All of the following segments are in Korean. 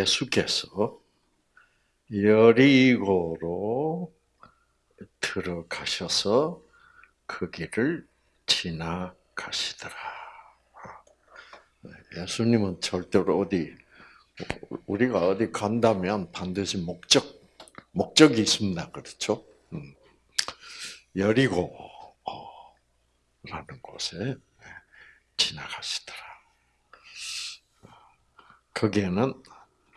예수께서 여리고로 들어가셔서 그 길을 지나가시더라. 예수님은 절대로 어디 우리가 어디 간다면 반드시 목적 목적이 있습니다. 그렇죠? 음. 여리고라는 곳에 지나가시더라. 거기에는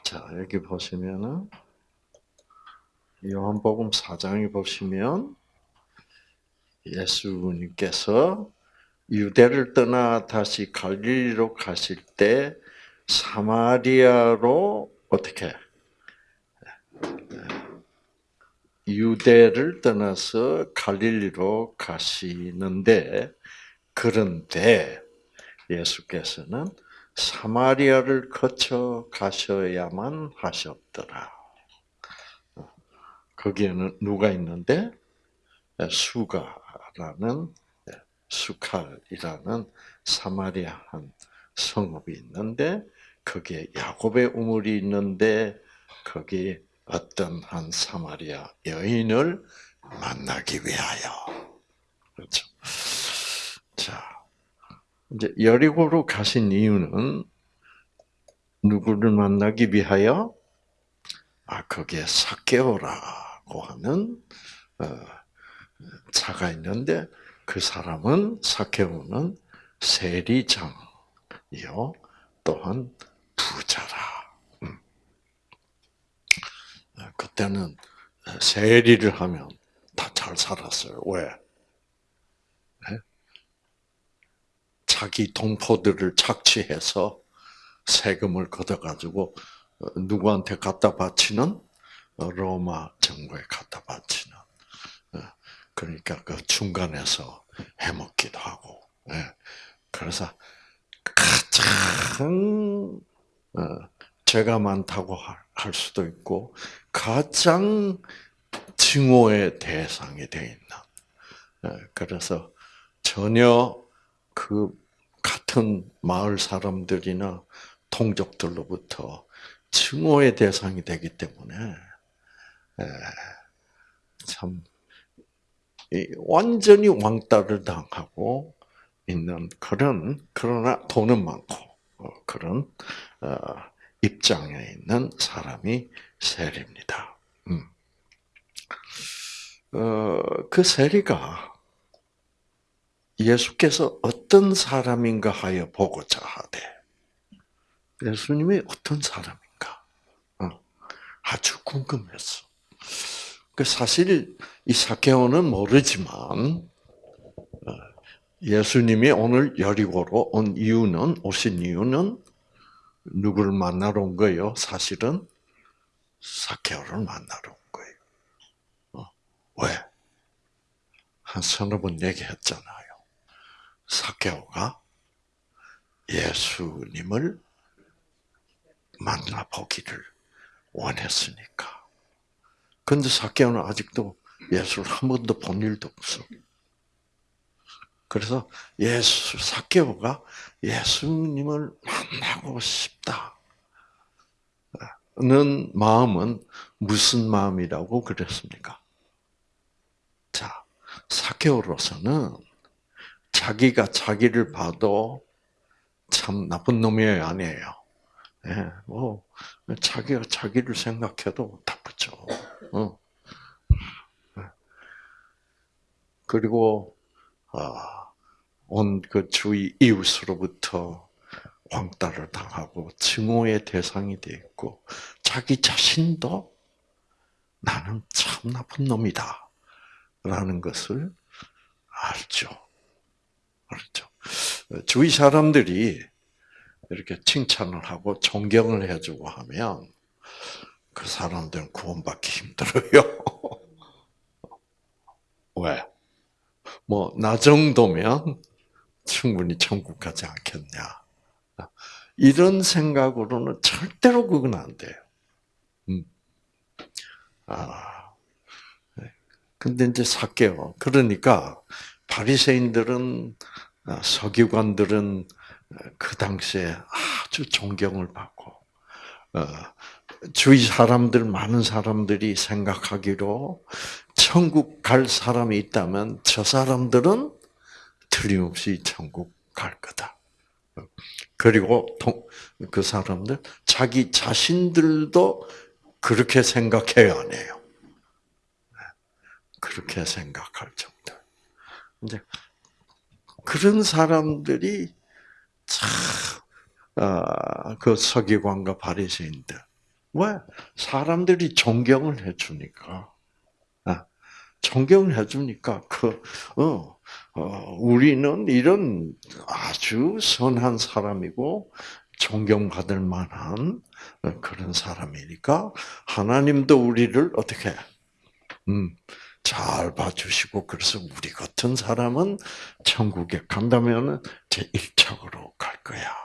자 여기 보시면은 요한복음 4장에 보시면 예수님께서 유대를 떠나 다시 갈릴리로 가실 때 사마리아로 어떻게? 유대를 떠나서 갈릴리로 가시는데 그런데 예수께서는 사마리아를 거쳐 가셔야만 하셨더라. 거기에는 누가 있는데 수가라는 수칼이라는 사마리아 한 성읍이 있는데 거기에 야곱의 우물이 있는데 거기 어떤 한 사마리아 여인을 만나기 위하여 그렇죠. 자 이제 여리고로 가신 이유는 누구를 만나기 위하여 아 거기에 사케오라고 하는 어, 자가 있는데 그 사람은 사케오는 세리장이요 또한 부자라. 음. 그때는 세리를 하면 다 잘 살았어요. 왜? 자기 동포들을 착취해서 세금을 걷어가지고 어, 누구한테 갖다 바치는 로마 정부에 갖다 바치는 어, 그러니까 그 중간에서 해먹기도 하고 예. 그래서 가장 어, 죄가 많다고 할 수도 있고 가장 증오의 대상이 되어 있는. 예. 그래서 전혀 그 같은 마을 사람들이나 통족들로부터 증오의 대상이 되기 때문에 예. 참 완전히 왕따를 당하고 있는 그런 그러나 돈은 많고 어, 그런 어, 입장에 있는 사람이 세리입니다. 음. 어, 그 세리가 예수께서 어떤 사람인가 하여 보고자 하되 예수님이 어떤 사람인가 아주 궁금했어. 그 사실 이 사케오는 모르지만 예수님이 오늘 여리고로 온 이유는 오신 이유는 누구를 만나러 온 거예요? 사실은 사케오를 만나러 온 거예요. 어, 왜? 한 서너 번 얘기했잖아요. 사케오가 예수님을 만나보기를 원했으니까. 근데 사케오는 아직도 예수를 한 번도 본 일도 없어. 그래서 예수 사케오가 예수님을 만나고 싶다 는 마음은 무슨 마음이라고 그랬습니까? 자, 사케오로서는 자기가 자기를 봐도 참 나쁜 놈이에요, 아니에요? 예, 뭐 자기가 자기를 생각해도 나쁘죠. 어. 예. 그리고 아. 온 그 주위 이웃으로부터 왕따를 당하고 증오의 대상이 되어 있고 자기 자신도 나는 참 나쁜 놈이다. 라는 것을 알죠. 그렇죠. 주위 사람들이 이렇게 칭찬을 하고 존경을 해주고 하면 그 사람들은 구원받기 힘들어요. 왜? 뭐, 나 정도면 충분히 천국 가지 않겠냐. 이런 생각으로는 절대로 그건 안 돼요. 음. 아. 네. 근데 이제 사개요. 그러니까 바리새인들은 아, 서기관들은 그 당시에 아주 존경을 받고 어, 주위 사람들 많은 사람들이 생각하기로 천국 갈 사람이 있다면 저 사람들은 틀림없이 천국 갈 거다. 그리고 그 사람들 자기 자신들도 그렇게 생각해요, 안 해요? 그렇게 생각할 정도. 이제 그런 사람들이 참, 아, 그 서기관과 바리새인들. 왜? 사람들이 존경을 해주니까, 아, 존경을 해주니까 그 어, 어, 우리는 이런 아주 선한 사람이고 존경받을 만한 그런 사람이니까 하나님도 우리를 어떻게 음, 잘 봐주시고 그래서 우리 같은 사람은 천국에 간다면 제 1착으로 갈 거야.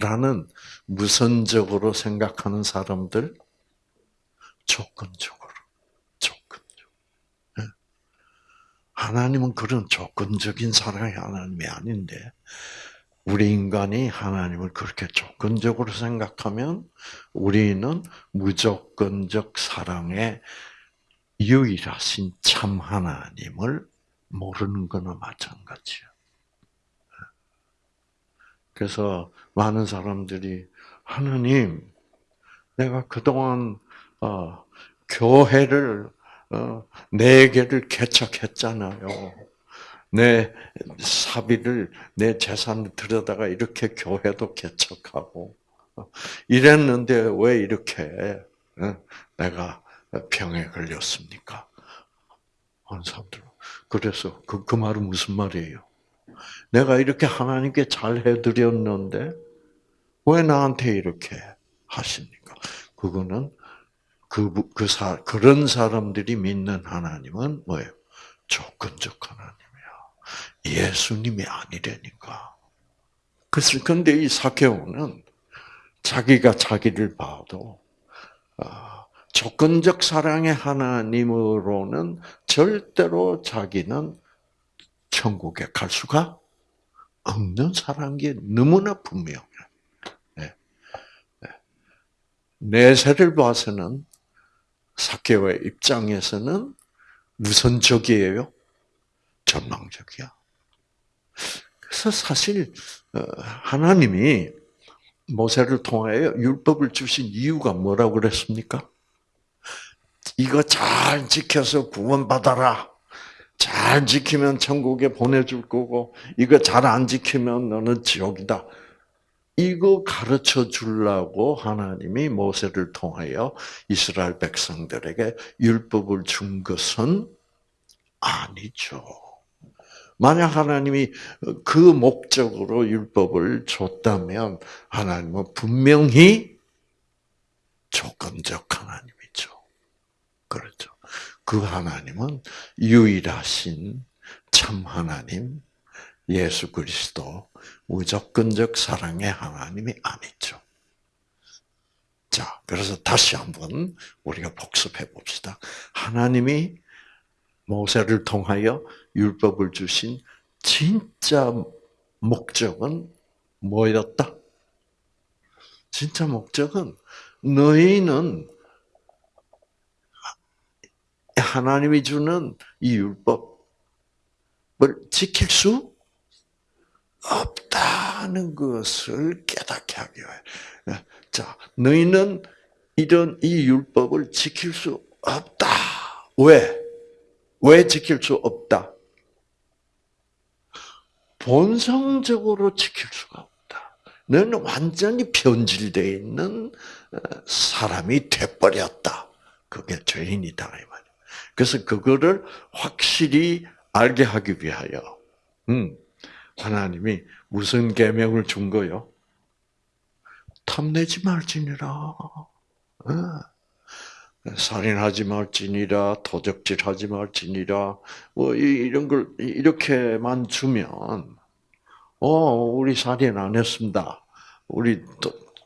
라는 무선적으로 생각하는 사람들 조건적으로 조건적. 예. 하나님은 그런 조건적인 사랑의 하나님이 아닌데 우리 인간이 하나님을 그렇게 조건적으로 생각하면 우리는 무조건적 사랑의 유일하신 참 하나님을 모르는 거나 마찬가지예요. 그래서 많은 사람들이 하나님, 내가 그동안 어, 교회를 어, 네 개를 개척했잖아요. 내 사비를 내 재산을 들여다가 이렇게 교회도 개척하고 어, 이랬는데 왜 이렇게 어, 내가 병에 걸렸습니까? 하는 사람들. 그래서 그, 그 말은 무슨 말이에요? 내가 이렇게 하나님께 잘 해드렸는데 왜 나한테 이렇게 하십니까? 그거는 그, 그 사, 그런 사람들이 믿는 하나님은 뭐예요? 조건적 하나님이야. 예수님이 아니라니까. 그래서 근데 이 사케오는 자기가 자기를 봐도 아, 조건적 사랑의 하나님으로는 절대로 자기는 천국에 갈 수가 없는 게 너무나 분명해. 네. 네. 내세를 봐서는 사케오의 입장에서는 무선적이에요. 전망적이야. 그래서 사실 어, 하나님이 모세를 통하여 율법을 주신 이유가 뭐라고 그랬습니까? 이거 잘 지켜서 구원받아라. 잘 지키면 천국에 보내줄 거고, 이거 잘 안 지키면 너는 지옥이다. 이거 가르쳐 주려고 하나님이 모세를 통하여 이스라엘 백성들에게 율법을 준 것은 아니죠. 만약 하나님이 그 목적으로 율법을 줬다면 하나님은 분명히 조건적 하나님이죠. 그렇죠. 그 하나님은 유일하신 참 하나님, 예수 그리스도, 무조건적 사랑의 하나님이 아니죠. 자, 그래서 다시 한번 우리가 복습해 봅시다. 하나님이 모세를 통하여 율법을 주신 진짜 목적은 뭐였다? 진짜 목적은 너희는 하나님이 주는 이 율법을 지킬 수 없다는 것을 깨닫게 하기 위해. 자, 너희는 이런 이 율법을 지킬 수 없다. 왜? 왜 지킬 수 없다? 본성적으로 지킬 수가 없다. 너는 완전히 변질되어 있는 어, 사람이 돼버렸다. 그게 죄인이다. 그래서 그거를 확실히 알게 하기 위하여 음, 하나님이 무슨 계명을 준 거요? 탐내지 말지니라. 어. 살인하지 말지니라, 도적질하지 말지니라, 뭐 이런 걸 이렇게만 주면, 어 우리 살인 안 했습니다. 우리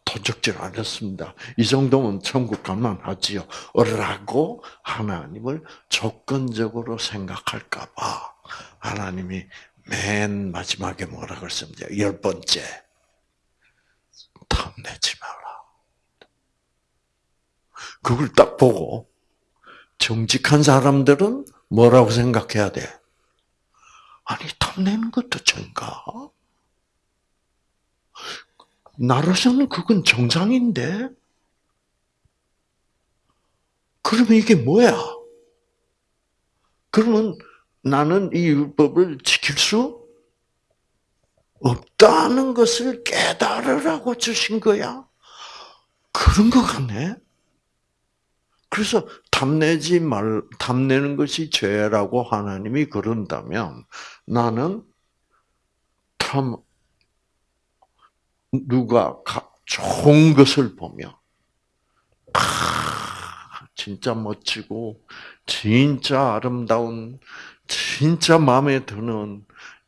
도적질 안 했습니다. 이 정도면 천국 갈만 하지요. 라고 하나님을 조건적으로 생각할까 봐 하나님이 맨 마지막에 뭐라 그랬습니까? 열 번째. 탐내지 마라. 그걸 딱 보고 정직한 사람들은 뭐라고 생각해야 돼? 아니 탐내는 것도 죄인가? 나로서는 그건 정상인데 그러면 이게 뭐야? 그러면 나는 이 율법을 지킬 수 없다는 것을 깨달으라고 주신 거야. 그런 것 같네. 그래서 탐내지 말, 탐내는 것이 죄라고 하나님이 그런다면 나는 탐, 누가 좋은 것을 보며, 아, 진짜 멋지고, 진짜 아름다운, 진짜 마음에 드는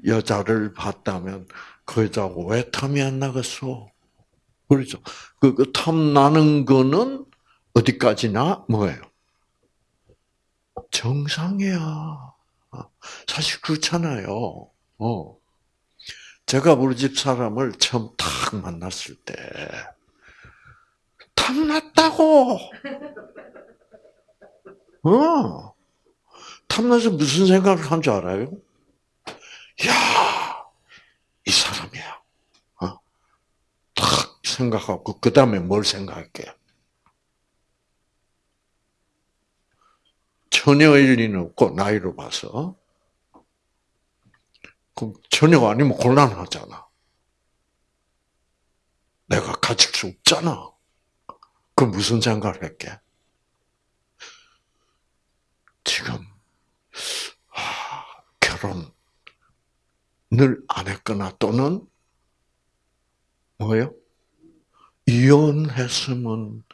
여자를 봤다면 그 여자 왜 탐이 안 나겠어? 그렇죠. 그, 그 탐나는 거는 어디까지나 뭐예요? 정상이야. 사실 그렇잖아요. 어. 제가 우리 집 사람을 처음 탁 만났을 때 탐났다고. 어. 탐나서 무슨 생각을 한 줄 알아요? 야, 이 사람이야. 어? 탁 생각하고 그 다음에 뭘 생각할게요? 처녀일 리는 없고 나이로 봐서 그 처녀가 아니면 곤란하잖아. 내가 가질 수 없잖아. 그 무슨 생각을 했게? 지금 아, 결혼을 안 했거나 또는 뭐예요? 이혼했으면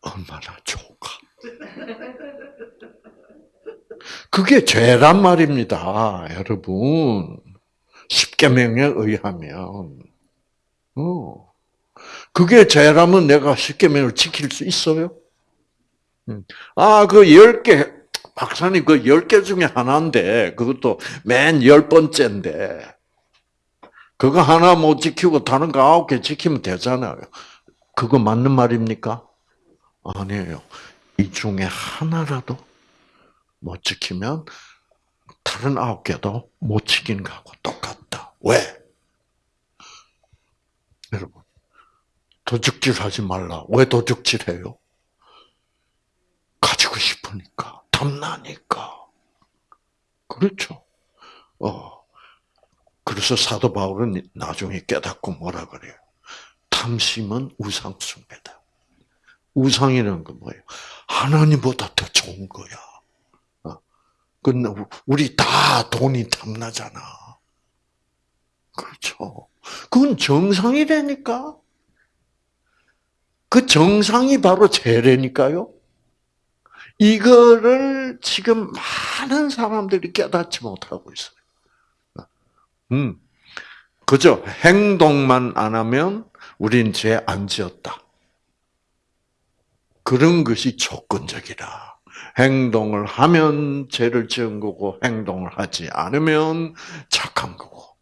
얼마나 좋을까? 그게 죄란 말입니다, 여러분. 십계명에 의하면. 어. 그게 죄라면 내가 십계명을 지킬 수 있어요? 음. 아, 그 열 개, 박사님 그 열 개 중에 하나인데, 그것도 맨 열 번째인데, 그거 하나 못 지키고 다른 거 아홉 개 지키면 되잖아요. 그거 맞는 말입니까? 아니에요. 이 중에 하나라도 못 지키면 다른 아홉 개도 못 지키는 거하고 똑같다. 왜? 여러분, 도둑질 하지 말라. 왜 도둑질 해요? 가지고 싶으니까, 탐나니까. 그렇죠. 어. 그래서 사도 바울은 나중에 깨닫고 뭐라 그래요? 탐심은 우상숭배다. 우상이라는 건 뭐예요? 하나님보다 더 좋은 거야. 그 우리 다 돈이 탐나잖아. 그렇죠. 그건 정상이라니까. 그 정상이 바로 죄래니까요. 이거를 지금 많은 사람들이 깨닫지 못하고 있어요. 음, 그죠? 행동만 안 하면 우린 죄 안 지었다. 그런 것이 조건적이라. 행동을 하면 죄를 지은 거고 행동을 하지 않으면 착한 거고.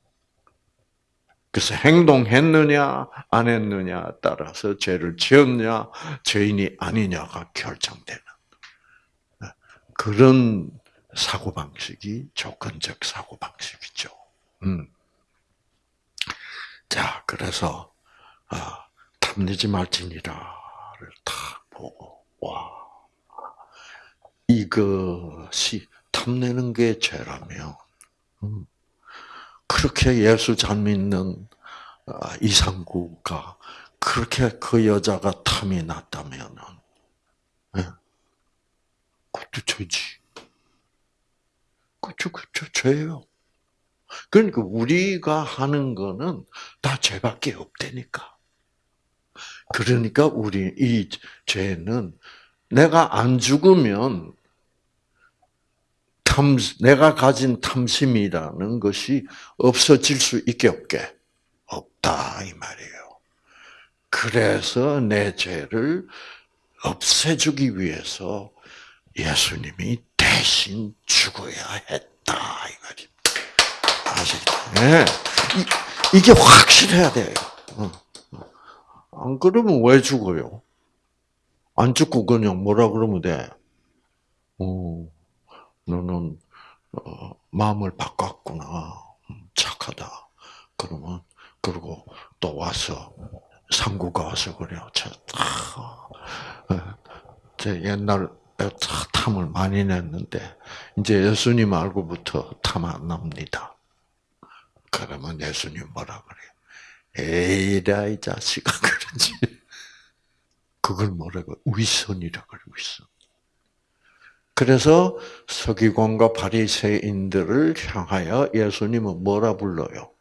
그래서 행동했느냐 안 했느냐 따라서 죄를 지었냐 죄인이 아니냐가 결정되는 그런 사고 방식이 조건적 사고 방식이죠. 음. 자 그래서 아, 탐내지 말지니라를 다 보고 와 이것이 탐내는 게 죄라며. 음. 그렇게 예수 잘 믿는 아, 이상구가 그렇게 그 여자가 탐이 났다면은, 예, 그것도 죄지. 그쵸, 그쵸, 죄예요. 그러니까 우리가 하는 거는 다 죄밖에 없다니까. 그러니까 우리 이 죄는 내가 안 죽으면 탐, 내가 가진 탐심이라는 것이 없어질 수 있게 없게 없다 이 말이에요. 그래서 내 죄를 없애주기 위해서 예수님이 대신 죽어야 했다 이 말입니다. 아시죠? 네. 이, 게 확실해야 돼요. 어, 어. 안 그러면 왜 죽어요? 안 죽고 그냥 뭐라 그러면 돼? 어, 너는 어, 마음을 바꿨구나. 음, 착하다. 그러면 그리고 또 와서 상구가 와서 그래요. 저, 아, 제 옛날 탐을 많이 냈는데 이제 예수님 알고부터 탐 안 납니다. 그러면 예수님 뭐라 그래? 에이라 이 자식아 그러지. 그걸 뭐라고 위선이라 그래 위선. 그래서 서기관과 바리새인들을 향하여 예수님은 뭐라 불러요?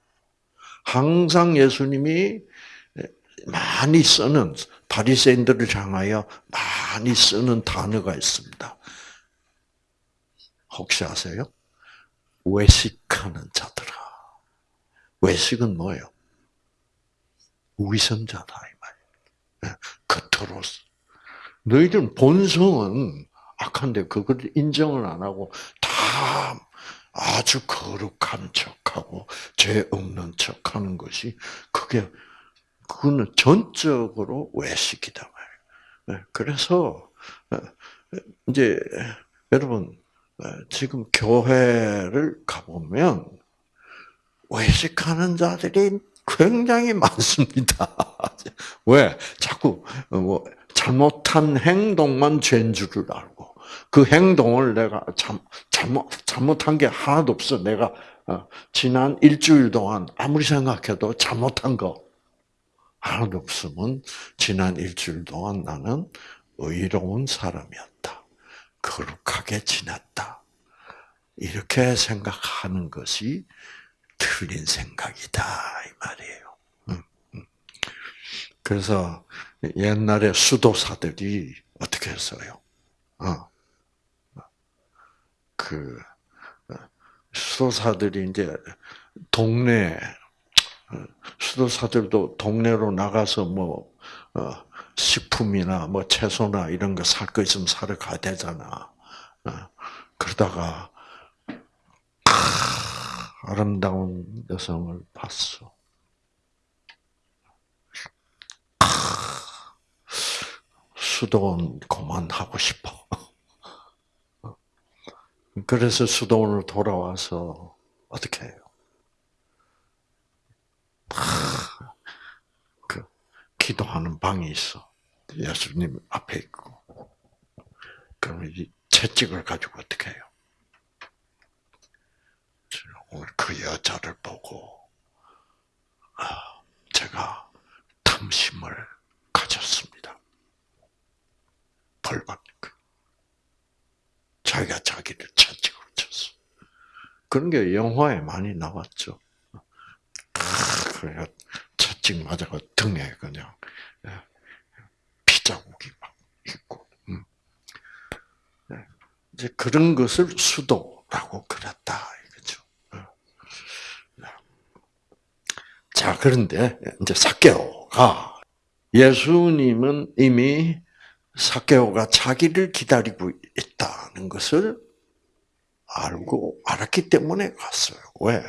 항상 예수님이 많이 쓰는 바리새인들을 향하여 많이 쓰는 단어가 있습니다. 혹시 아세요? 외식하는 자들아. 외식은 뭐예요? 위선자다. 겉으로 너희들은 본성은 악한데 그걸 인정을 안 하고 다 아주 거룩한 척하고 죄 없는 척하는 것이 그게 그거는 전적으로 외식이다 말이에요. 네, 그래서 어, 이제 여러분 어, 지금 교회를 가보면 외식하는 자들이 굉장히 많습니다. 왜? 자꾸 뭐 잘못한 행동만 죄인 줄을 알고 그 행동을 내가 참 잘못 잘못한 게 하나도 없어. 내가 어, 지난 일주일 동안 아무리 생각해도 잘못한 거 하나도 없으면 지난 일주일 동안 나는 의로운 사람이었다. 거룩하게 지냈다. 이렇게 생각하는 것이 틀린 생각이다 이 말이에요. 음, 음. 그래서 옛날에 수도사들이 어떻게 했어요? 어. 그 수도사들이 이제 동네 수도사들도 동네로 나가서 뭐 어, 식품이나 뭐 채소나 이런 거 살 거 있으면 사러 가야 되잖아. 어, 그러다가 아름다운 여성을 봤어. 수도원 그만하고 싶어. 그래서 수도원으로 돌아와서 어떻게 해요? 그 기도하는 방이 있어. 예수님 앞에 있고. 그러면 이 채찍을 가지고 어떻게 해요? 오늘 그 여자를 보고 아, 제가 탐심을 가졌습니다. 벌 받는 거. 자기가 자기를 채찍으로 쳤어. 그런 게 영화에 많이 나왔죠. 그래 채찍 맞아가 등에 그냥 예, 피자국이 막 있고. 음. 예, 이제 그런 것을 수도라고 그랬다. 이거죠. 어. 자, 그런데 이제 사케오가 예수님은 이미 사케오가 자기를 기다리고 있다는 것을 알고 알았기 때문에 갔어요. 왜?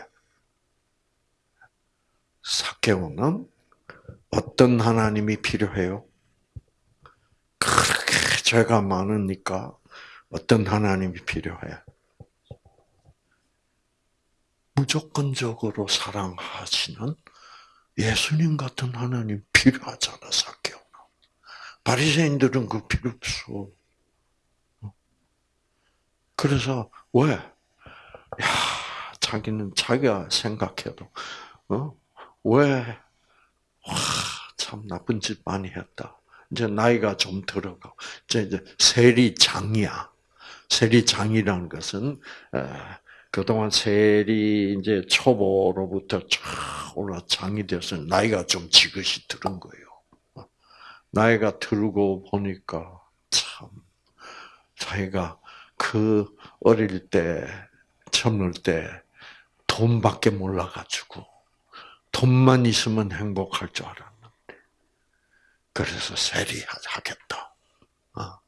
사케오는 어떤 하나님이 필요해요? 그렇게 죄가 많으니까 어떤 하나님이 필요해? 무조건적으로 사랑하시는 예수님 같은 하나님 필요하잖아, 사케오. 바리새인들은 그 필요 없어. 그래서 왜? 야, 자기는 자기가 생각해도 어? 왜? 와, 참 나쁜 짓 많이 했다. 이제 나이가 좀 들어가고 이제 이제 세리장이야. 세리장이라는 것은 그동안 세리 이제 초보로부터 쫙 올라 장이 되어서 나이가 좀 지긋이 들은 거예요. 나이가 들고 보니까 참 자기가 그 어릴 때 젊을 때 돈밖에 몰라가지고 돈만 있으면 행복할 줄 알았는데 그래서 세리 하겠다. 어.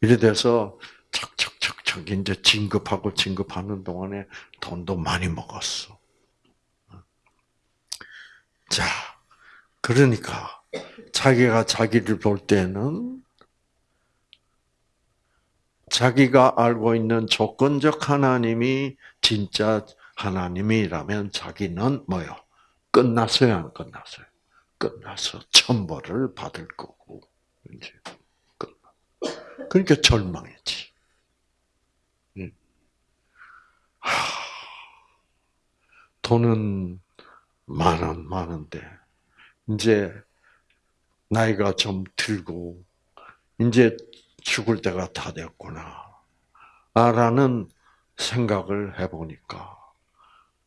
이래 돼서 척척 척척 이제 진급하고 진급하는 동안에 돈도 많이 먹었어. 자, 그러니까 자기가 자기를 볼 때는 자기가 알고 있는 조건적 하나님이 진짜 하나님이라면 자기는 뭐요? 끝났어요, 안 끝났어요? 끝나서 천벌을 받을 거고 이제 끝. 그러니까 절망이지. 하, 돈은 많은 많은데 이제 나이가 좀 들고 이제 죽을 때가 다 됐구나. 라는 생각을 해보니까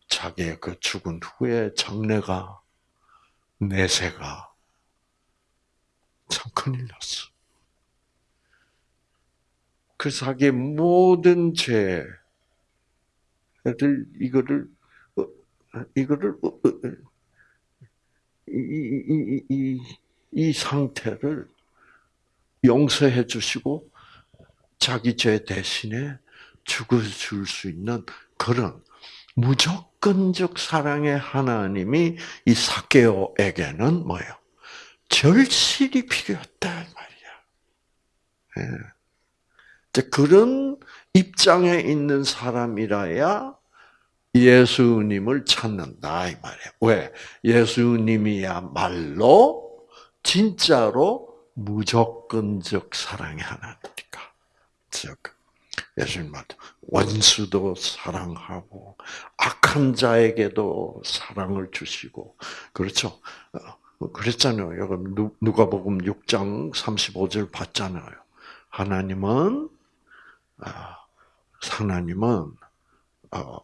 자기의 그 죽은 후에 장래가 내세가 참 큰일 났어. 그 자기의 모든 죄 를 이거를 어, 이거를 어, 어, 이, 이, 이, 이 상태를 용서해 주시고 자기 죄 대신에 죽어줄 수 있는 그런 무조건적 사랑의 하나님이 이 사케오에게는 뭐예요? 절실히 필요했다 말이야. 예. 그런 입장에 있는 사람이라야 예수님을 찾는다 이 말이에요. 왜? 예수님이야말로 진짜로 무조건적 사랑의 하나니까. 즉 예수님 말 원수도 사랑하고 악한 자에게도 사랑을 주시고 그렇죠. 어, 그랬잖아요. 여러분 누가복음 6장 35절 봤잖아요. 하나님은 아, 하나님은 어,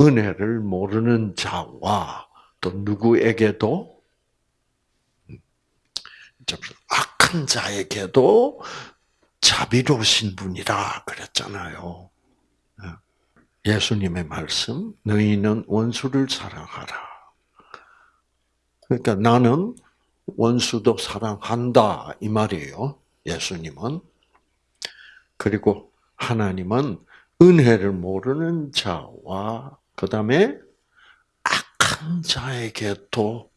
은혜를 모르는 자와 또 누구에게도 음, 악한 자에게도 자비로우신 분이라 그랬잖아요. 예. 예수님의 말씀, 너희는 원수를 사랑하라. 그러니까 나는 원수도 사랑한다 이 말이에요. 예수님은 그리고 하나님은 은혜를 모르는 자와 그 다음에 악한 자에게도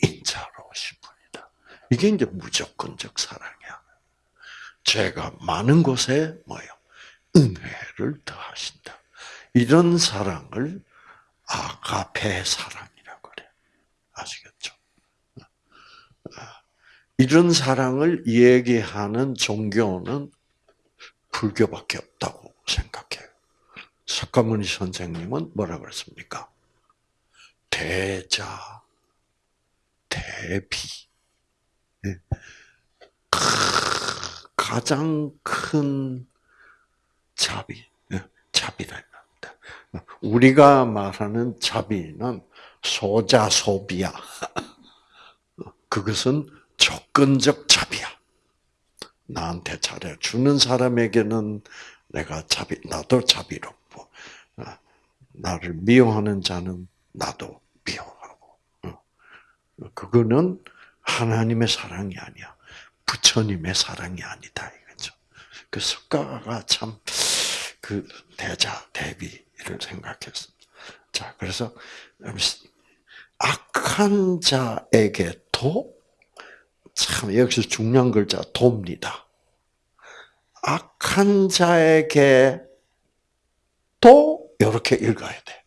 인자로우신 분이다. 이게 이제 무조건적 사랑이야. 죄가 많은 곳에 뭐요? 은혜를 더하신다. 이런 사랑을 아가페 사랑이라고 그래. 아시겠죠? 이런 사랑을 얘기하는 종교는 불교밖에 없다고 생각해요. 석가모니 선생님은 뭐라 그랬습니까? 대자, 대비. 네. 가장 큰 자비, 예, 자비라 합니다. 우리가 말하는 자비는 소자 소비야. 그것은 조건적 자비야. 나한테 잘해 주는 사람에게는 내가 자비, 나도 자비롭고, 어, 나를 미워하는 자는 나도 미워하고. 어. 그거는 하나님의 사랑이 아니야. 부처님의 사랑이 아니다 이거죠. 그 석가가 참 그 대자 대비를 생각했습니다. 자, 그래서 악한 자에게 도 참 여기서 중요한 글자 돕니다. 악한 자에게 또 이렇게 읽어야 돼.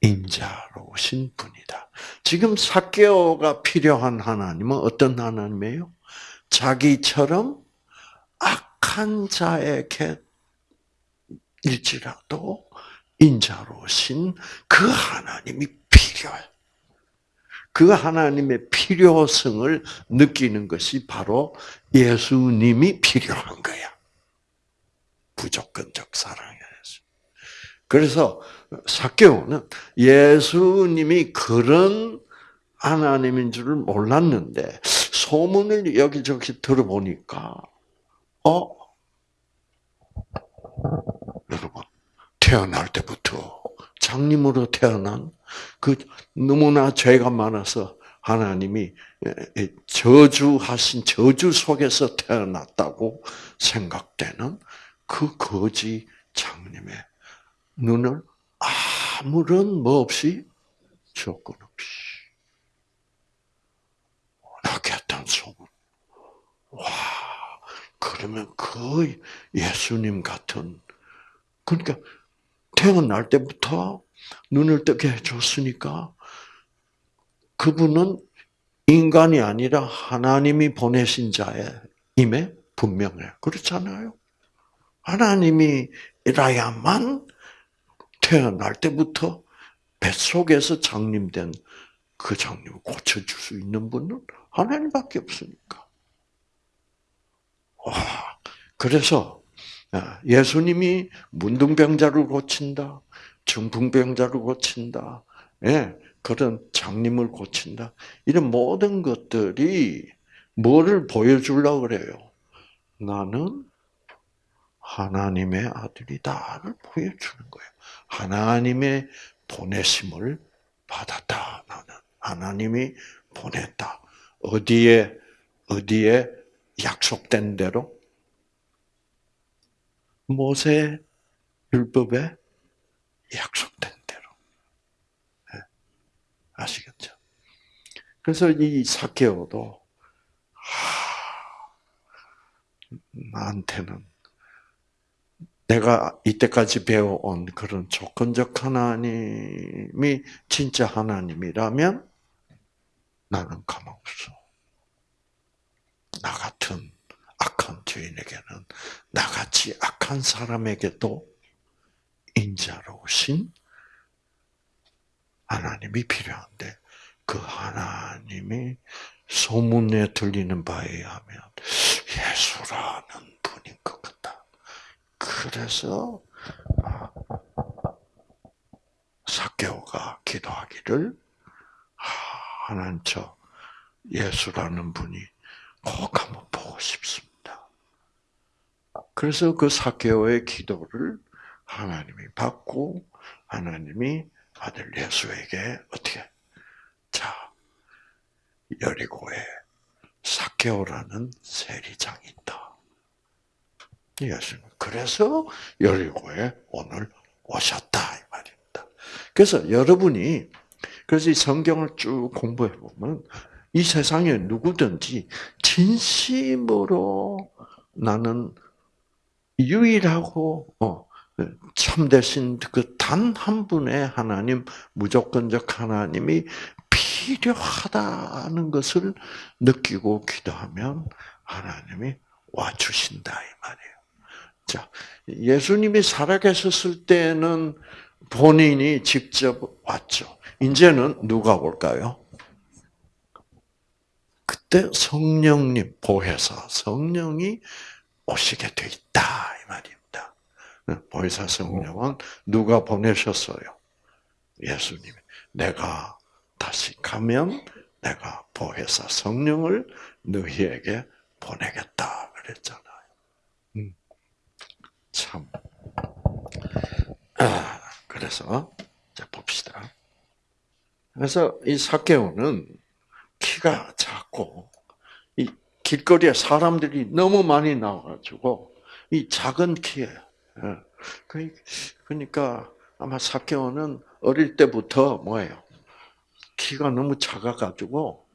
인자로우신 분이다. 지금 사개오가 필요한 하나님은 어떤 하나님이에요? 자기처럼 악한 자에게 일지라도 인자로신 그 하나님이 필요해. 그 하나님의 필요성을 느끼는 것이 바로 예수님이 필요한 거야. 부조건적 사랑이었어. 그래서 사개오는 예수님이 그런 하나님인 줄을 몰랐는데 소문을 여기저기 들어보니까 어 여러분 태어날 때부터 장님으로 태어난 그 너무나 죄가 많아서 하나님이 저주하신 저주 속에서 태어났다고 생각되는 그 거지 장님의 눈을 아무런 뭐 없이 조건 없이 낙했던 소문. 와, 그 그러면 그 예수님 같은 그러니까 태어날 때부터 눈을 뜨게 해줬으니까 그분은 인간이 아니라 하나님이 보내신 자임에 분명해. 그렇잖아요. 하나님이라야만 태어날 때부터 뱃속에서 장님된 그 장님을 고쳐줄 수 있는 분은 하나님밖에 없으니까. 와, 그래서 아, 예수님이 문둥병자를 고친다, 중풍병자를 고친다, 예, 그런 장님을 고친다. 이런 모든 것들이 뭐를 보여주려고 그래요? 나는 하나님의 아들이다를 보여주는 거예요. 하나님의 보내심을 받았다. 나는 하나님이 보냈다. 어디에 어디에 약속된 대로 모세 율법에 약속된. 아시겠죠? 그래서 이 사케오도 나한테는 내가 이때까지 배워온 그런 조건적 하나님이 진짜 하나님이라면 나는 가망 없어. 나 같은 악한 죄인에게는 나같이 악한 사람에게도 인자로우신 하나님이 필요한데 그 하나님이 소문에 들리는 바에 의하면 예수라는 분인 것 같다. 그래서 사개오가 기도하기를 하나님 저 예수라는 분이 꼭 한번 보고 싶습니다. 그래서 그 사개오의 기도를 하나님이 받고 하나님이 아들 예수에게 어떻게 자 여리고에 사개오라는 세리장이 있다. 예수님 그래서 여리고에 오늘 오셨다 이 말입니다. 그래서 여러분이 그래서 이 성경을 쭉 공부해 보면 이 세상에 누구든지 진심으로 나는 유일하고 어, 참되신 그 단 한 분의 하나님, 무조건적 하나님이 필요하다는 것을 느끼고 기도하면 하나님이 와 주신다 이 말이에요. 자, 예수님이 살아계셨을 때는 본인이 직접 왔죠. 이제는 누가 올까요? 그때 성령님 보혜사 성령이 오시게 돼 있다. 보혜사 성령은 누가 보내셨어요? 예수님. 내가 다시 가면 내가 보혜사 성령을 너희에게 보내겠다 그랬잖아요. 음. 참. 아, 그래서 자 봅시다. 그래서 이 사케오는 키가 작고 이 길거리에 사람들이 너무 많이 나와가지고 이 작은 키에 예. 그러니까 아마 사케오는 어릴 때부터 뭐예요? 키가 너무 작아가지고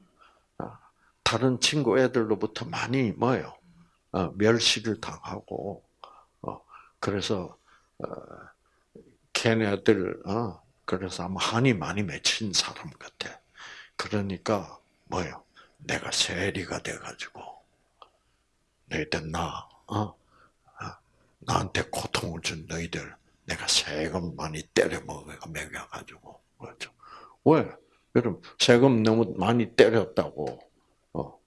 아, 다른 친구 애들로부터 많이 뭐예요? 어, 멸시를 당하고 어, 그래서 어, 걔네들 그래서 아마 한이 많이 맺힌 사람 같아. 그러니까 뭐요? 내가 세리가 돼가지고 너희들 나 어? 나한테 고통을 준 너희들 내가 세금 많이 때려 먹여가지고 그렇죠? 왜? 여러분 세금 너무 많이 때렸다고 어,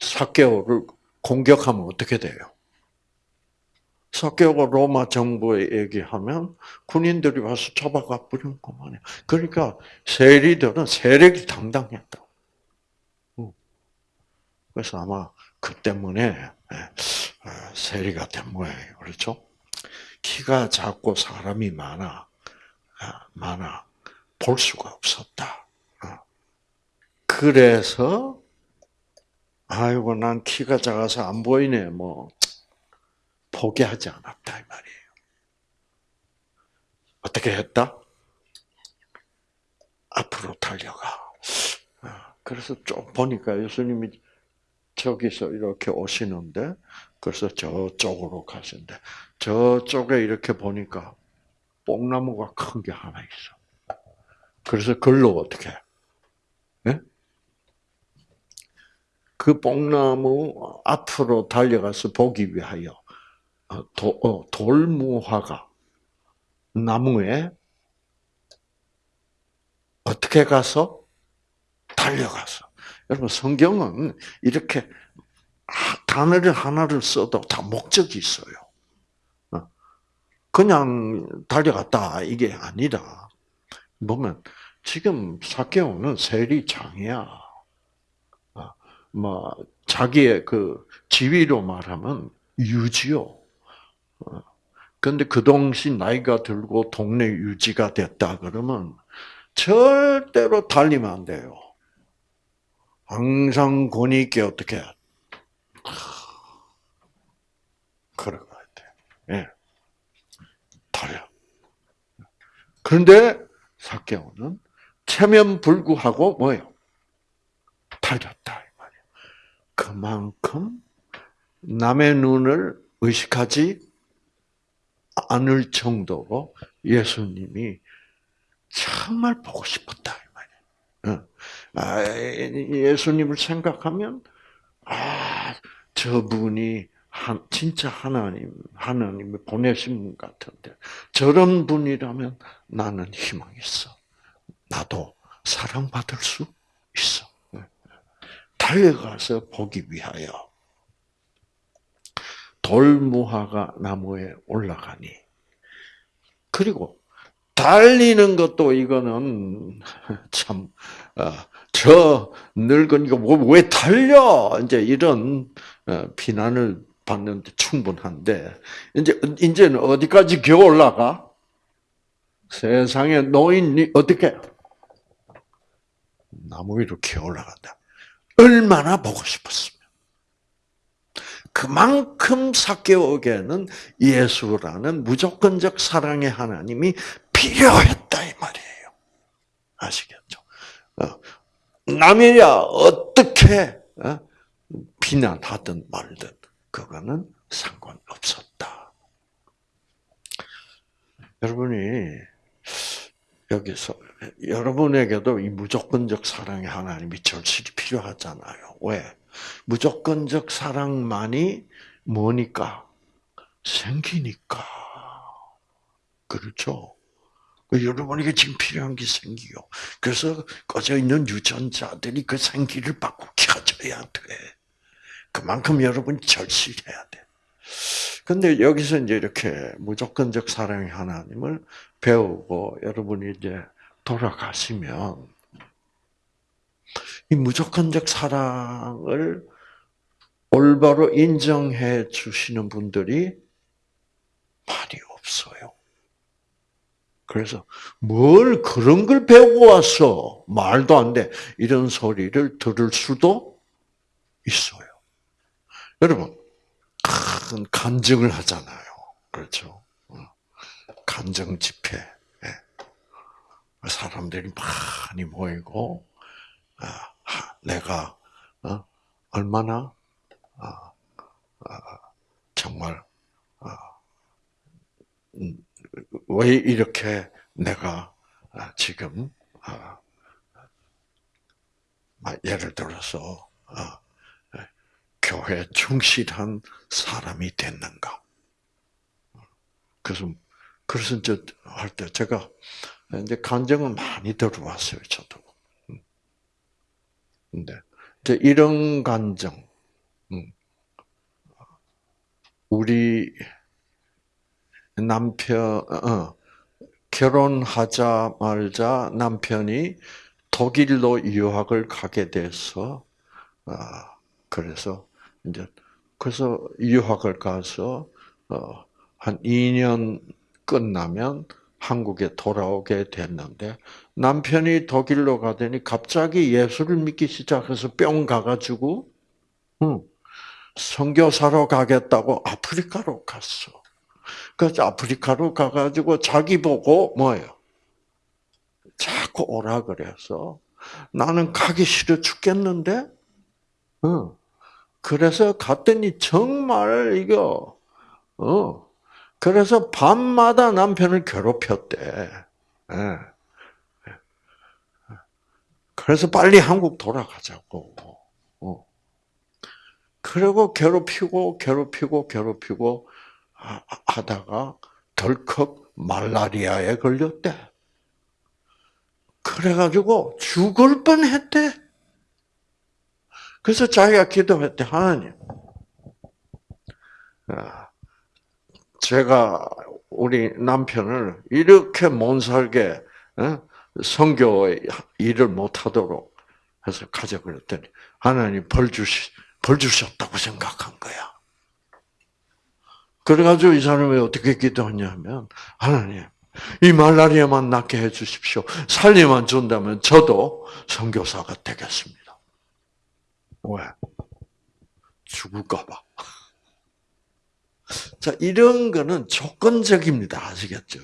사개오를 공격하면 어떻게 돼요? 사개오가 로마 정부에 얘기하면 군인들이 와서 잡아가 버리는 것만이야. 그러니까 세리들은 세력이 당당했다. 그래서 아마 그 때문에 예, 어, 세리가 된 모양이에요. 그렇죠? 키가 작고 사람이 많아, 아, 많아 볼 수가 없었다. 어. 그래서 아이고 난 키가 작아서 안 보이네 뭐 포기하지 않았다 이 말이에요. 어떻게 했다? 앞으로 달려가. 어, 그래서 좀 보니까 예수님이 저기서 이렇게 오시는데 그래서 저쪽으로 가신대. 저쪽에 이렇게 보니까 뽕나무가 큰 게 하나 있어. 그래서 글로 어떻게? 예? 그 뽕나무 앞으로 달려가서 보기 위하여 어, 도, 어, 돌무화가 나무에 어떻게 가서 달려가서 여러분 성경은 이렇게 단어를 하나를 써도 다 목적이 있어요. 어. 그냥 달려갔다 이게 아니라 보면 지금 사케오는 세리 장이야. 어. 뭐 자기의 그 지위로 말하면 유지요. 그런데 그 동시 나이가 들고 동네 유지가 됐다 그러면 절대로 달리면 안 돼요. 항상 권위 있게 어떻게 걸어가야 돼. 예. 달려. 그런데 사개오는 체면 불구하고 뭐예요? 달렸다 이 말이에요. 그만큼 남의 눈을 의식하지 않을 정도로 예수님이 정말 보고 싶었다 이 말이에요. 아, 예수님을 생각하면 아 저분이 한, 진짜 하나님 하나님이 보내신 분 같은데 저런 분이라면 나는 희망 있어. 나도 사랑받을 수 있어. 달려가서 보기 위하여 돌무화가 나무에 올라가니 그리고 달리는 것도 이거는 참, 어, 저 늙은이가 뭐, 왜 달려? 이제 이런 어, 비난을 받는데 충분한데, 이제, 이제는 어디까지 기어 올라가? 세상에 노인이 어떻게? 나무 위로 기어 올라간다. 얼마나 보고 싶었으면. 그만큼 사개오게는 예수라는 무조건적 사랑의 하나님이 필요했다 이 말이에요. 아시겠죠? 어, 남이야 어떻게 어, 비난하든 말든 그거는 상관없었다. 여러분이 여기서 여러분에게도 이 무조건적 사랑의 하나님이 절실히 필요하잖아요. 왜? 무조건적 사랑만이 뭐니까? 생기니까. 그렇죠? 여러분에게 지금 필요한 게 생기요. 그래서 꺼져 있는 유전자들이 그 생기를 받고 켜져야 돼. 그만큼 여러분이 절실해야 돼. 근데 여기서 이제 이렇게 무조건적 사랑의 하나님을 배우고 여러분이 이제 돌아가시면 이 무조건적 사랑을 올바로 인정해 주시는 분들이 많이 없어요. 그래서 뭘 그런 걸 배우고 왔어. 말도 안 돼. 이런 소리를 들을 수도 있어요. 여러분, 큰 간증을 하잖아요. 그렇죠. 어. 간증 집회. 예. 사람들이 많이 모이고, 아, 내가 어, 얼마나 정말 음, 왜 이렇게 내가 지금 예를 들어서 교회 충실한 사람이 됐는가? 그래서 그래서 이제 할 때 제가 이제 간증은 많이 들어왔어요, 저도. 근데 이제 이런 간증, 음, 우리 남편 어, 결혼하자 말자 남편이 독일로 유학을 가게 돼서 아, 그래서 이제 그래서 유학을 가서 어, 한 2년 끝나면 한국에 돌아오게 됐는데 남편이 독일로 가더니 갑자기 예수를 믿기 시작해서 뿅 가가지고 응, 선교사로 가겠다고 아프리카로 갔어. 그래서 아프리카로 가가지고 자기 보고 뭐예요? 자꾸 오라 그래서 나는 가기 싫어 죽겠는데, 응. 그래서 갔더니 정말 이거 어 그래서 밤마다 남편을 괴롭혔대. 예. 그래서 빨리 한국 돌아가자고. 어. 그리고 괴롭히고 괴롭히고 괴롭히고 하다가 덜컥 말라리아에 걸렸대. 그래가지고 죽을 뻔했대. 그래서 자기가 기도했대. 하나님, 아, 제가 우리 남편을 이렇게 못 살게 성교 일을 못 하도록 해서 가자 그랬더니 하나님 벌 주시 벌 주셨다고 생각한 거야. 그래가지고 이 사람이 어떻게 기도했냐면 하나님 이 말라리아만 낫게 해주십시오. 살리만 준다면 저도 선교사가 되겠습니다. 왜? 죽을까봐. 자, 이런 거는 조건적입니다. 아시겠죠?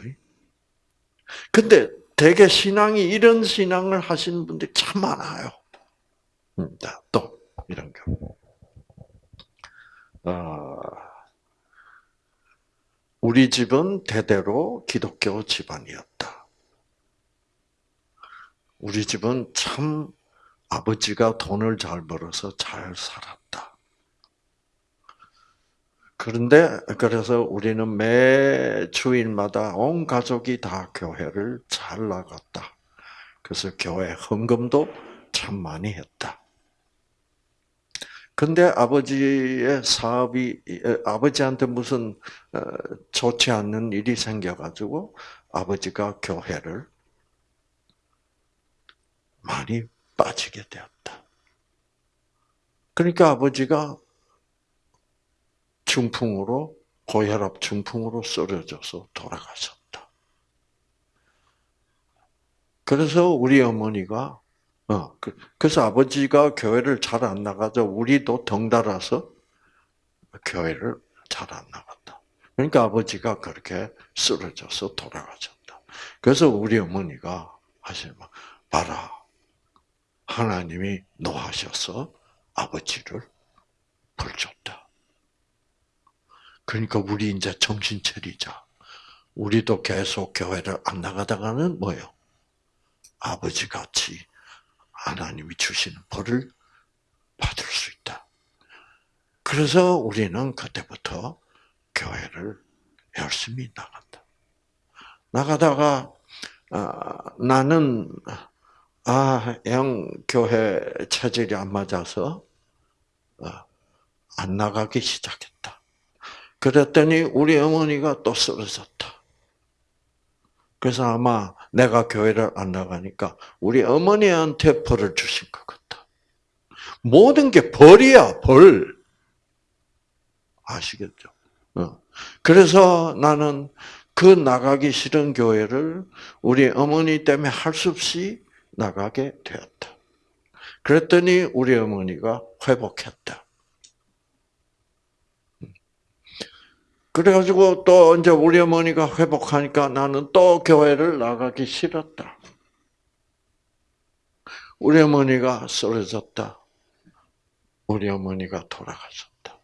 근데 대개 신앙이 이런 신앙을 하시는 분들이 참 많아요. 음, 또, 이런 거. 어, 우리 집은 대대로 기독교 집안이었다. 우리 집은 참 아버지가 돈을 잘 벌어서 잘 살았다. 그런데 그래서 우리는 매 주일마다 온 가족이 다 교회를 잘 나갔다. 그래서 교회 헌금도 참 많이 했다. 근데 아버지의 사업이 아버지한테 무슨 어, 좋지 않는 일이 생겨가지고 아버지가 교회를 많이 빠지게 되었다. 그러니까 아버지가 중풍으로 고혈압 중풍으로 쓰러져서 돌아가셨다. 그래서 우리 어머니가 어, 그, 그래서 아버지가 교회를 잘 안 나가자 우리도 덩달아서 교회를 잘 안 나갔다. 그러니까 아버지가 그렇게 쓰러져서 돌아가셨다. 그래서 우리 어머니가 하시는 말, 봐라. 하나님이 노하셔서 아버지를 벌줬다. 그러니까 우리 이제 정신 차리자. 우리도 계속 교회를 안 나가다가는 뭐요? 아버지 같이 하나님이 주시는 벌을 받을 수 있다. 그래서 우리는 그때부터 교회를 열심히 나간다. 나가다가 아, 나는 아영 교회 체질이 안 맞아서 어, 안 나가기 시작했다. 그랬더니 우리 어머니가 또 쓰러졌다. 그래서 아마 내가 교회를 안 나가니까 우리 어머니한테 벌을 주신 것 같다. 모든 게 벌이야, 벌. 아시겠죠? 어. 그래서 나는 그 나가기 싫은 교회를 우리 어머니 때문에 할 수 없이 나가게 되었다. 그랬더니 우리 어머니가 회복했다. 그래가지고 또 이제 우리 어머니가 회복하니까 나는 또 교회를 나가기 싫었다. 우리 어머니가 쓰러졌다. 우리 어머니가 돌아가셨다.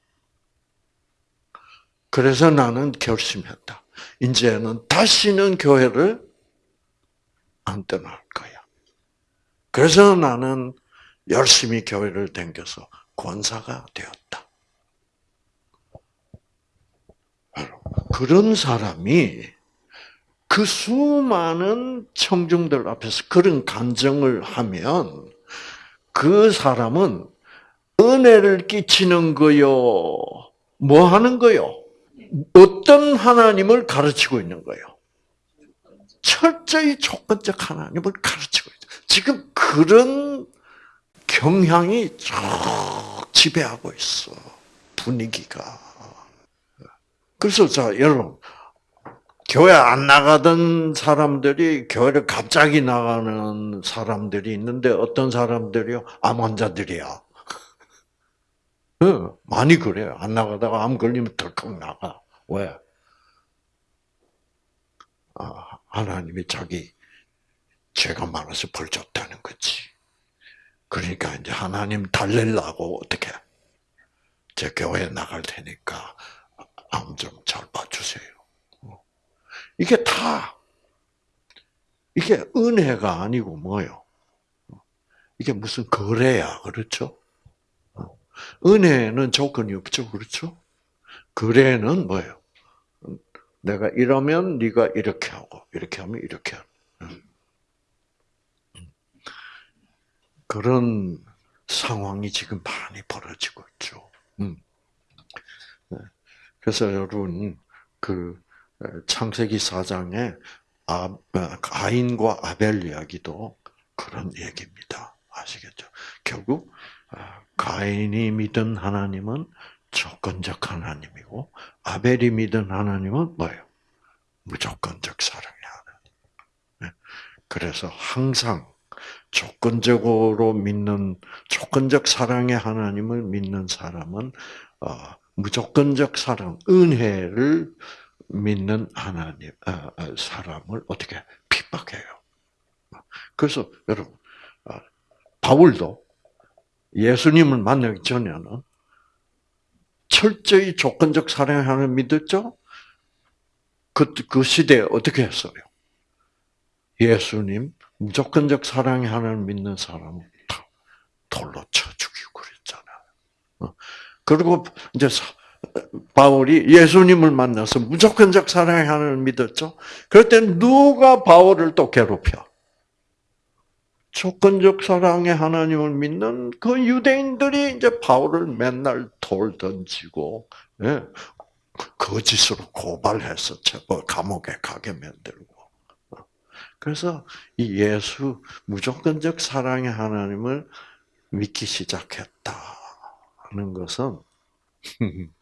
그래서 나는 결심했다. 이제는 다시는 교회를 안 거야. 그래서 나는 열심히 교회를 다겨서 권사가 되었다. 그런 사람이 그 수많은 청중들 앞에서 그런 간증을 하면 그 사람은 은혜를 끼치는 거요. 뭐 하는 거요? 어떤 하나님을 가르치고 있는 거요? 철저히 조건적 하나님을 가르치고 있다. 지금 그런 경향이 쭉 지배하고 있어. 분위기가. 그래서 자 여러분 교회 안 나가던 사람들이 교회를 갑자기 나가는 사람들이 있는데 어떤 사람들이요? 암 환자들이야. 응, 많이 그래요. 안 나가다가 암 걸리면 덜컥 나가. 왜? 아, 하나님이 자기 죄가 많아서 벌 줬다는 거지. 그러니까 이제 하나님 달래려고 어떻게 제 교회 나갈 테니까 암 좀 잘 봐주세요. 어. 이게 다 이게 은혜가 아니고 뭐요? 이게 무슨 거래야, 그렇죠? 어. 은혜는 조건이 없죠, 그렇죠? 거래는 뭐예요? 내가 이러면 네가 이렇게 하고 이렇게 하면 이렇게 하는 그런 상황이 지금 많이 벌어지고 있죠. 음. 네. 그래서 여러분 그 창세기 4장에 아, 가인과 아벨 이야기도 그런 얘기입니다. 아시겠죠? 결국 아, 가인이 믿은 하나님은 조건적 하나님이고 아벨이 믿은 하나님은 뭐예요? 무조건적 사랑의 하나님. 네. 그래서 항상 조건적으로 믿는 조건적 사랑의 하나님을 믿는 사람은 어, 무조건적 사랑, 은혜를 믿는 하나님 어, 어, 사람을 어떻게 핍박해요. 그래서 여러분 바울도 예수님을 만나기 전에는 철저히 조건적 사랑의 하나님 믿었죠. 그, 그 시대에 어떻게 했어요? 예수님, 무조건적 사랑의 하나님을 믿는 사람은 다 돌로 쳐 죽이고 그랬잖아요. 어. 그리고 이제 바울이 예수님을 만나서 무조건적 사랑의 하나님을 믿었죠. 그럴 때 누가 바울을 또 괴롭혀? 조건적 사랑의 하나님을 믿는 그 유대인들이 이제 바울을 맨날 돌 던지고, 예, 거짓으로 고발해서 감옥에 가게 만들고. 그래서 이 예수 무조건적 사랑의 하나님을 믿기 시작했다는 것은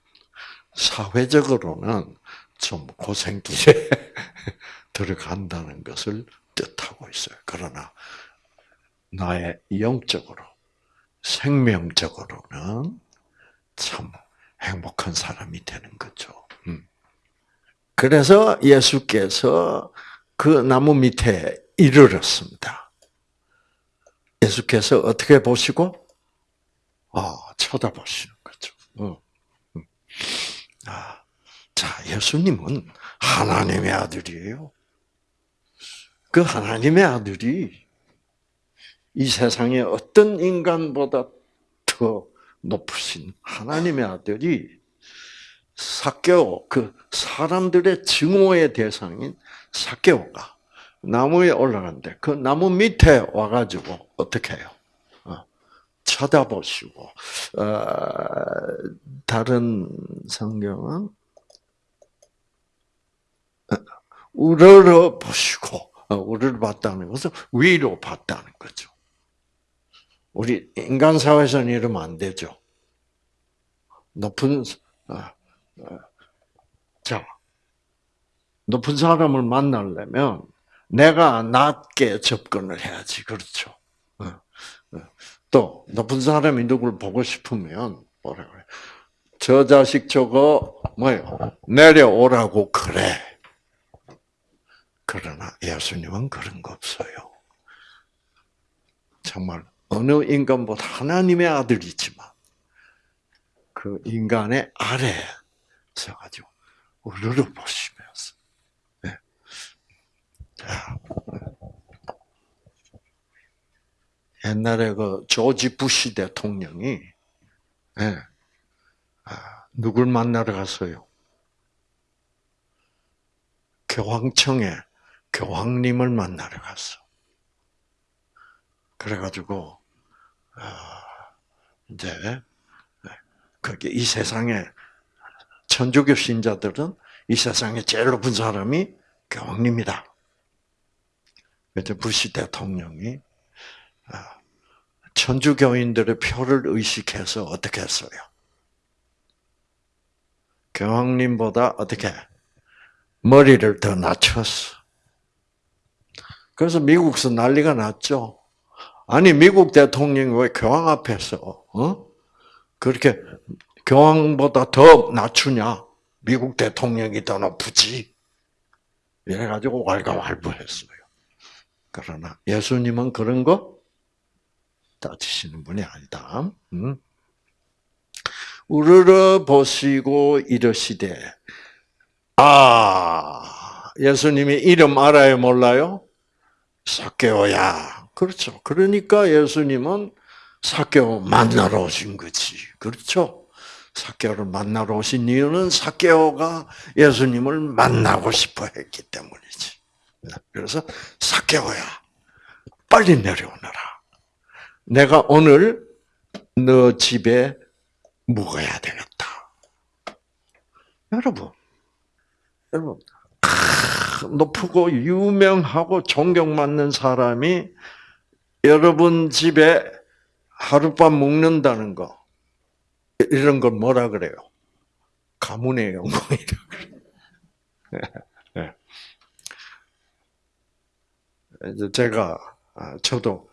사회적으로는 좀 고생길에 들어간다는 것을 뜻하고 있어요. 그러나 나의 영적으로, 생명적으로는 참 행복한 사람이 되는 거죠. 음. 그래서 예수께서 그 나무 밑에 이르렀습니다. 예수께서 어떻게 보시고? 아, 쳐다보시는 거죠. 어. 음. 아, 자, 예수님은 하나님의 아들이에요. 그 하나님의 아들이 이 세상에 어떤 인간보다 더 높으신 하나님의 아들이 사케오 그 사람들의 증오의 대상인 사케오가 나무에 올라갔는데 그 나무 밑에 와가지고 어떻게 해요? 어, 쳐다보시고 어, 다른 성경은 어, 우러러 보시고 우러러 봤다는 것은 위로 봤다는 거죠. 우리 인간 사회에서는 이러면 안 되죠. 높은 자 높은 사람을 만나려면 내가 낮게 접근을 해야지. 그렇죠. 어, 어. 또 높은 사람이 누굴 보고 싶으면 뭐라 그래? 저 자식 저거 뭐요? 내려오라고 그래. 그러나 예수님은 그런 거 없어요. 정말 어느 인간보다 하나님의 아들이지만 그 인간의 아래 서가지고 우르르 보시 면서 옛날에 그 조지 부시 대통령이 예, 아, 누굴 만나러 갔어요? 교황청에 교황님을 만나러 갔어. 그래가지고 아, 이제 그게 이 세상에 천주교 신자들은 이 세상에 제일 높은 사람이 교황님이다. 그래서 부시 대통령이 아, 천주교인들의 표를 의식해서 어떻게 했어요? 교황님보다 어떻게 머리를 더 낮췄어. 그래서 미국에서 난리가 났죠. 아니 미국 대통령이 왜 교황 앞에서 어? 그렇게 교황보다 더 낮추냐? 미국 대통령이 더 높지. 이래가지고 왈가왈부했어요. 그러나 예수님은 그런 거 따지시는 분이 아니다. 음? 우러러 보시고 이러시되 아 예수님이 이름 알아요 몰라요? 사케오야. 그렇죠. 그러니까 예수님은 사케오 만나러 오신 거지. 그렇죠. 사케오를 만나러 오신 이유는 사케오가 예수님을 만나고 싶어 했기 때문이지. 그래서 사케오야. 빨리 내려오너라. 내가 오늘 너 집에 묵어야 되겠다. 여러분, 여러분, 높고 유명하고 존경받는 사람이 여러분 집에 하룻밤 묵는다는 거, 이런 걸 뭐라 그래요? 가문의 영광이라 그래요. 이제 제가, 아, 저도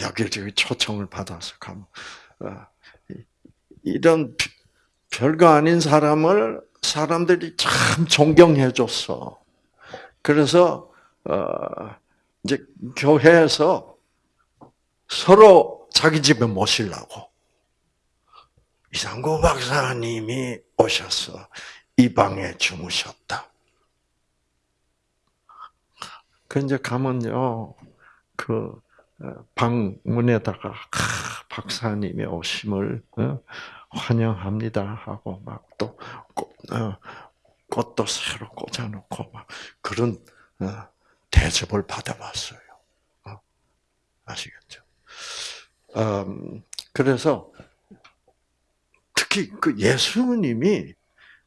여기저기 초청을 받아서 가면, 아, 이런 별거 아닌 사람을 사람들이 참 존경해 줬어. 그래서 어 이제 교회에서 서로 자기 집에 모시려고 이상구 박사님이 오셔서 이 방에 주무셨다. 그 이제 가면요 그 방문에다가 박사님의 오심을 어, 환영합니다 하고 막또 어, 꽃도 새로 꽂아놓고 막 그런 어, 대접을 받아봤어요. 아시겠죠? 음, 그래서 특히 그 예수님이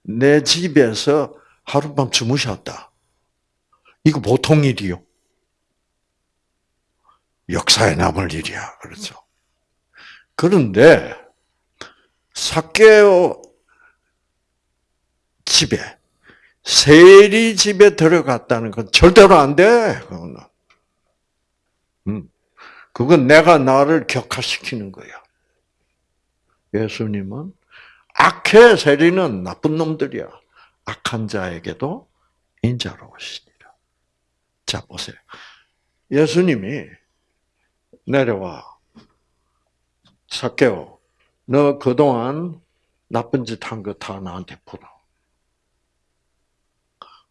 내 집에서 하룻밤 주무셨다. 이거 보통 일이요. 역사에 남을 일이야. 그렇죠. 그런데 사케오 집에 세리 집에 들어갔다는 건 절대로 안 돼. 그거는. 음. 그건 내가 나를 격화시키는 거야. 예수님은 악해 세리는 나쁜 놈들이야. 악한 자에게도 인자로우시니라. 자 보세요. 예수님이 내려와 사케오, 너 그동안 나쁜 짓 한 거 다 나한테 풀어.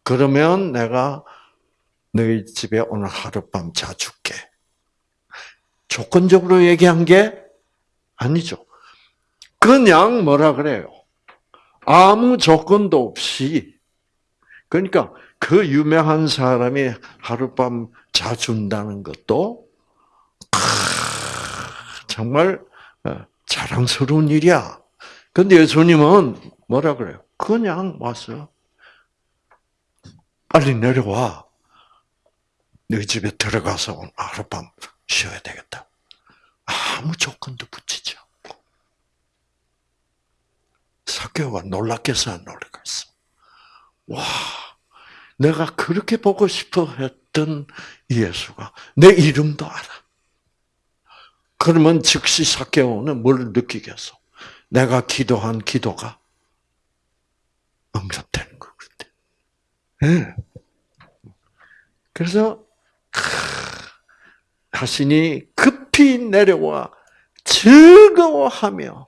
그러면 내가 너희 집에 오늘 하룻밤 자줄게. 조건적으로 얘기한 게 아니죠. 그냥 뭐라 그래요? 아무 조건도 없이. 그러니까 그 유명한 사람이 하룻밤 자준다는 것도 정말 어, 자랑스러운 일이야. 근데 예수님은 뭐라 그래요? 그냥 왔어. 빨리 내려와. 너희 집에 들어가서 오늘 하룻밤 쉬어야 되겠다. 아무 조건도 붙이지 않고. 사교가 놀랐겠어, 안 놀랐겠어? 와, 내가 그렇게 보고 싶어 했던 예수가 내 이름도 알아. 그러면 즉시 사케오는 뭘 느끼겠어? 내가 기도한 기도가 응답되는 거거든. 네. 그래서 자신이 급히 내려와 즐거워하며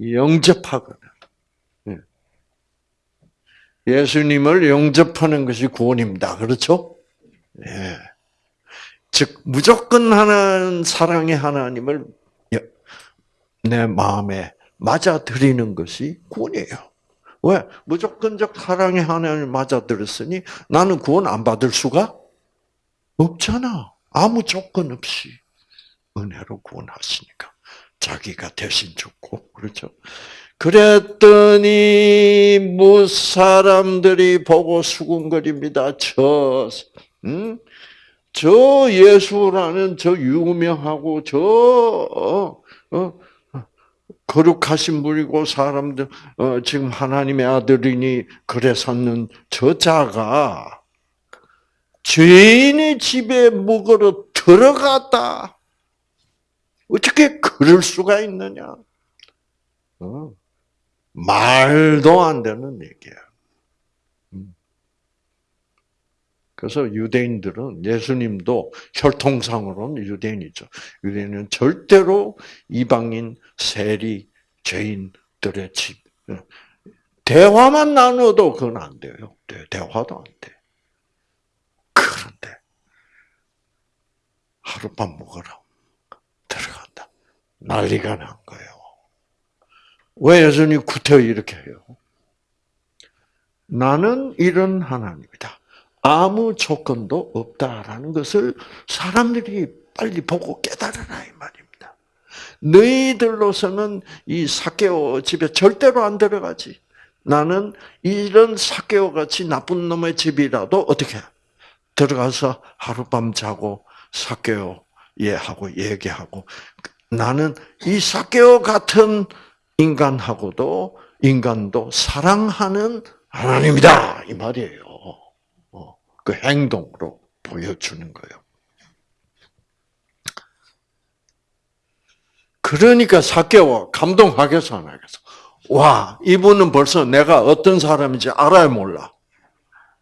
영접하거든. 예. 예수님을 영접하는 것이 구원입니다. 그렇죠? 예. 즉 무조건 하는 사랑의 하나님을 내 마음에 맞아들이는 것이 구원이에요. 왜? 무조건적 사랑의 하나님을 맞아들였으니 나는 구원 안 받을 수가 없잖아. 아무 조건 없이 은혜로 구원하시니까 자기가 대신 죽고 그렇죠. 그랬더니 무 사람들이 보고 수군거립니다. 저, 음? 저 예수라는 저 유명하고 저 어, 어, 거룩하신 분이고 사람들 어, 지금 하나님의 아들이니 그래 샀는 저 자가 죄인의 집에 묵으러 들어갔다. 어떻게 그럴 수가 있느냐? 어. 말도 안 되는 얘기야. 음. 그래서 유대인들은 예수님도 혈통상으로는 유대인이죠. 유대인은 절대로 이방인, 세리, 죄인 들의 집. 대화만 나눠도 그건 안 돼요. 대- 대화도 안 돼. 그런데 하룻밤 먹으라 들어간다. 난리가 난 거예요. 왜 여전히 구태여 이렇게 해요? 나는 이런 하나님이다. 아무 조건도 없다라는 것을 사람들이 빨리 보고 깨달으라 이 말입니다. 너희들로서는 이 사케오 집에 절대로 안 들어가지. 나는 이런 사케오 같이 나쁜 놈의 집이라도 어떻게 들어가서 하룻밤 자고 사케오 얘하고 얘기하고 나는 이 사케오 같은 인간하고도 인간도 사랑하는 하나님이다 이 말이에요. 어, 그 행동으로 보여주는 거예요. 그러니까 사케오 감동하겠어 안 하겠어? 와 이분은 벌써 내가 어떤 사람인지 알아야 몰라.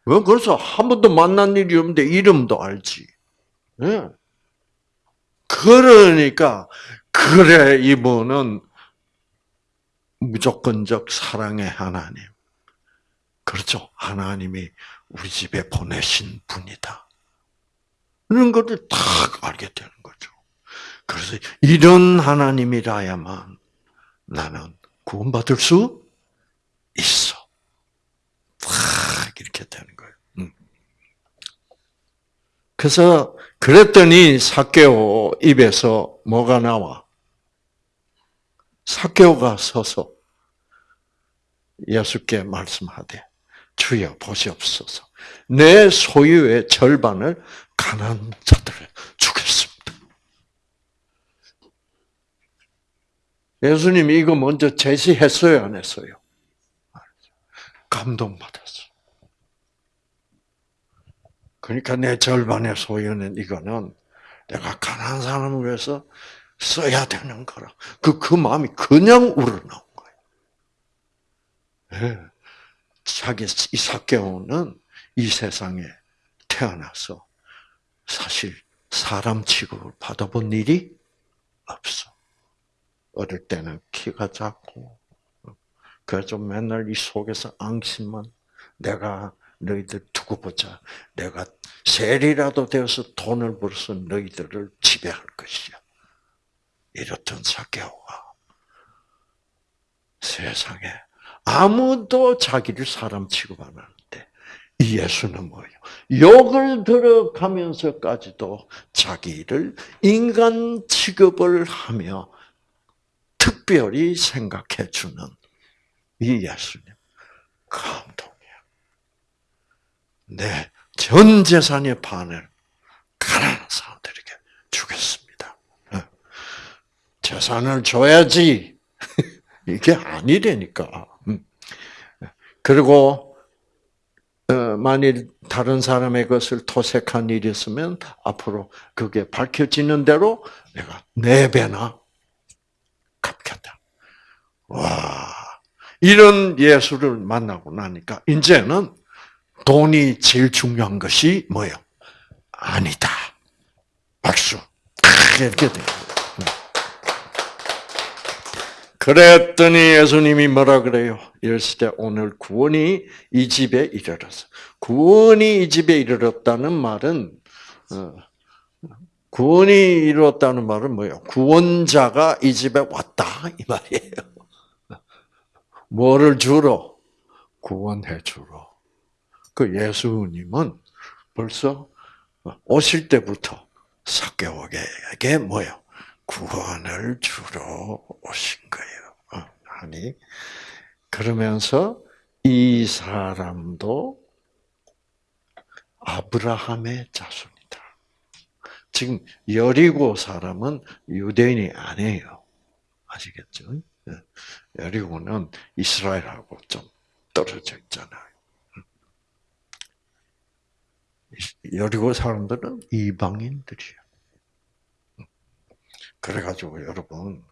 왜 벌써 한 번도 만난 일이 없는데 이름도 알지. 예. 그러니까 그래 이분은 무조건적 사랑의 하나님. 그렇죠. 하나님이 우리 집에 보내신 분이다. 이런 것을 딱 알게 되는 거죠. 그래서 이런 하나님이라야만 나는 구원받을 수 있어. 딱 이렇게 되는 거예요. 음. 그래서 그랬더니 사케오 입에서 뭐가 나와? 사케오가 서서 예수께 말씀하되 주여 보시옵소서 내 소유의 절반을 가난한 자들에 주겠습니다. 예수님이 이거 먼저 제시했어요, 안 했어요? 감동받았어. 그러니까 내 절반의 소유는 이거는 내가 가난한 사람을 위해서 써야 되는 거라. 그, 그 마음이 그냥 우러나온 거예요. 예. 자기 이삭개오는 이 세상에 태어나서 사실 사람 취급을 받아본 일이 없어. 어릴 때는 키가 작고, 그래서 맨날 이 속에서 앙심만 내가 너희들 두고 보자. 내가 셀이라도 되어서 돈을 벌어서 너희들을 지배할 것이야. 이렇던 사개오가 세상에 아무도 자기를 사람 취급 안 하는데 이 예수는 뭐예요? 욕을 들어가면서까지도 자기를 인간 취급을 하며 특별히 생각해 주는 이 예수님 감동이야. 내 전 재산의 반을 가난한 사람들에게 주겠습니다. 어. 재산을 줘야지 이게 아니라니까. 음. 그리고 어, 만일 다른 사람의 것을 토색한 일이 있으면 앞으로 그게 밝혀지는 대로 내가 네 배나 갚겠다. 와, 이런 예수를 만나고 나니까 이제는 돈이 제일 중요한 것이 뭐예요? 아니다. 박수. 이렇게 돼요. 그랬더니 예수님이 뭐라 그래요? 이랬을 때 오늘 구원이 이 집에 이르렀어. 구원이 이 집에 이르렀다는 말은 어, 구원이 이루었다는 말은 뭐예요? 구원자가 이 집에 왔다 이 말이에요. 뭐를 주러? 구원해 주러. 그 예수님은 벌써 오실 때부터 사개오에게 뭐요? 구원을 주러 오신 거예요. 어, 아니 그러면서 이 사람도 아브라함의 자손이다. 지금 여리고 사람은 유대인이 아니에요. 아시겠죠? 예. 여리고는 이스라엘하고 좀 떨어져 있잖아요. 여리고 사람들은 이방인들이에요. 그래가지고 여러분,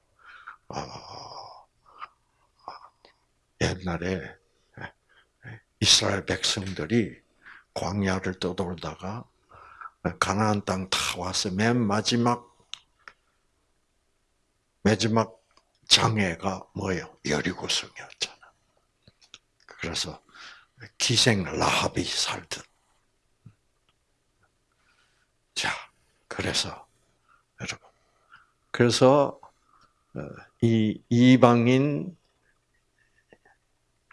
아, 옛날에 이스라엘 백성들이 광야를 떠돌다가 가나안 땅 다 와서 맨 마지막 마지막 장애가 뭐예요? 여리고성이었잖아. 그래서 기생 라합이 살듯. 자, 그래서 여러분, 그래서 어, 이 이방인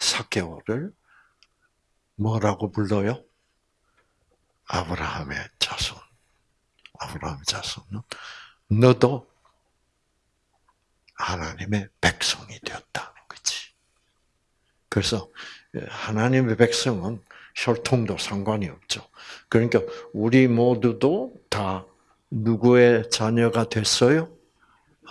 사개오를 뭐라고 불러요? 아브라함의 자손. 아브라함의 자손은 너도 하나님의 백성이 되었다는 거지. 그래서 하나님의 백성은 혈통도 상관이 없죠. 그러니까 우리 모두도 다 누구의 자녀가 됐어요?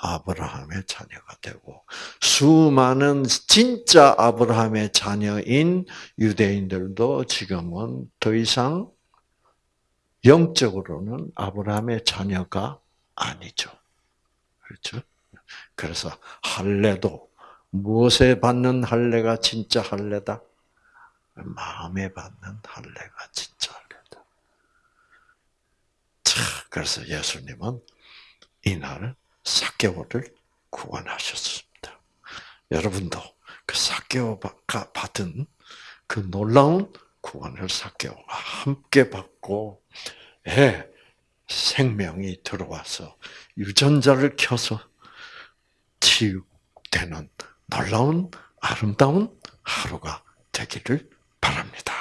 아브라함의 자녀가 되고 수많은 진짜 아브라함의 자녀인 유대인들도 지금은 더 이상 영적으로는 아브라함의 자녀가 아니죠. 그렇죠? 그래서 할례도 무엇에 받는 할례가 진짜 할례다? 마음에 받는 할례가 진짜 할례다. 자, 그래서 예수님은 이날 4개월을 구원하셨습니다. 여러분도 그 4개월 받은 그 놀라운 구원을 4개월과 함께 받고 해 생명이 들어와서 유전자를 켜서 치유되는 놀라운 아름다운 하루가 되기를 바랍니다.